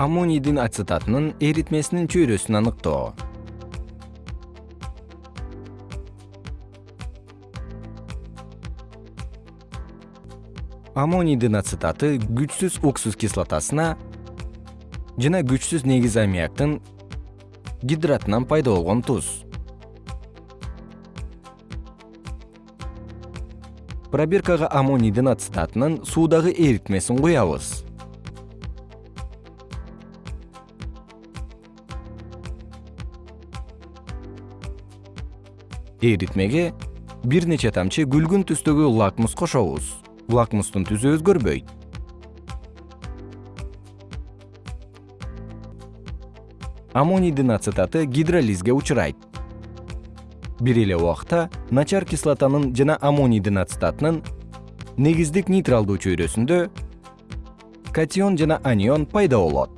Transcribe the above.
аммонийдин ацетатынын эритмесинин чөйрөсүн аныктоо. Аммонийдин ацетаты күчсүз уксус кислотасына жана күчсүз негиз аммиактын гидратынан пайда болгон туз. Пробиркага аммонийдин ацетатынын суудагы эритмесин куябыз эритмеге бир нече тамчы күлгүн түстөгү лакмус кошобуз. Лакмустун түсү өзгөрбөйт. Аммонийдин ацетаты гидролизге учурайт. Бир эле убакта начар кислотанын жана аммонийдин ацетатынын негиздик нейтралдуу чөйрөсүндө катион жана анион пайда болот